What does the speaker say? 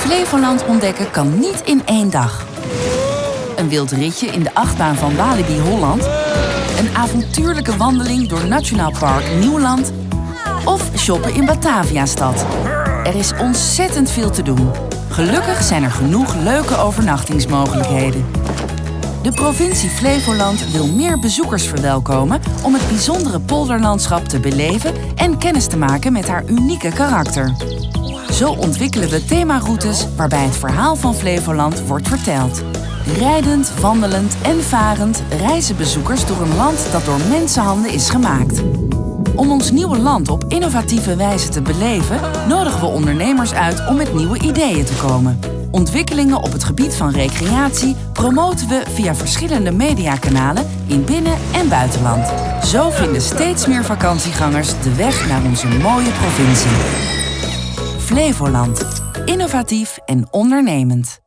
Flevoland ontdekken kan niet in één dag. Een wild ritje in de achtbaan van Walibi Holland. Een avontuurlijke wandeling door Nationaal Park Nieuwland. Of shoppen in Bataviastad. Er is ontzettend veel te doen. Gelukkig zijn er genoeg leuke overnachtingsmogelijkheden. De provincie Flevoland wil meer bezoekers verwelkomen om het bijzondere polderlandschap te beleven en kennis te maken met haar unieke karakter. Zo ontwikkelen we themaroutes waarbij het verhaal van Flevoland wordt verteld. Rijdend, wandelend en varend reizen bezoekers door een land dat door mensenhanden is gemaakt. Om ons nieuwe land op innovatieve wijze te beleven, nodigen we ondernemers uit om met nieuwe ideeën te komen. Ontwikkelingen op het gebied van recreatie promoten we via verschillende mediakanalen in binnen- en buitenland. Zo vinden steeds meer vakantiegangers de weg naar onze mooie provincie. Flevoland. Innovatief en ondernemend.